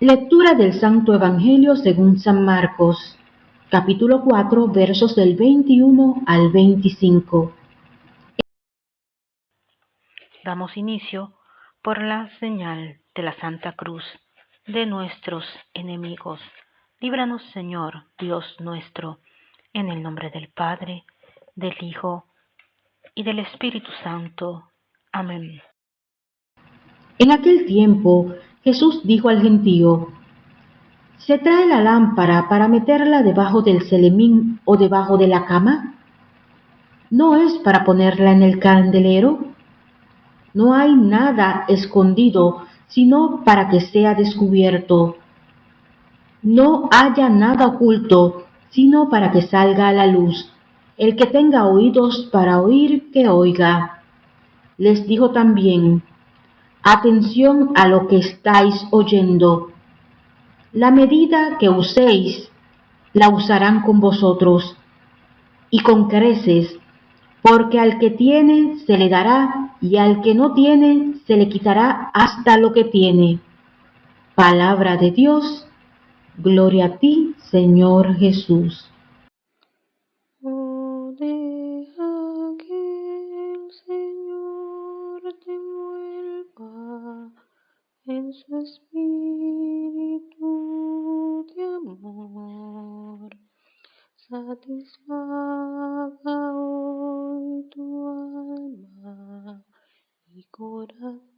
Lectura del Santo Evangelio según San Marcos, capítulo 4, versos del 21 al 25. Damos inicio por la señal de la Santa Cruz de nuestros enemigos. Líbranos, Señor, Dios nuestro, en el nombre del Padre, del Hijo y del Espíritu Santo. Amén. En aquel tiempo Jesús dijo al gentío, ¿se trae la lámpara para meterla debajo del celemín o debajo de la cama? ¿No es para ponerla en el candelero? No hay nada escondido sino para que sea descubierto. No haya nada oculto sino para que salga a la luz. El que tenga oídos para oír, que oiga. Les dijo también, Atención a lo que estáis oyendo. La medida que uséis, la usarán con vosotros, y con creces, porque al que tiene se le dará, y al que no tiene se le quitará hasta lo que tiene. Palabra de Dios, gloria a ti, Señor Jesús. en su espíritu de amor. Satisfaga hoy tu alma y corazón.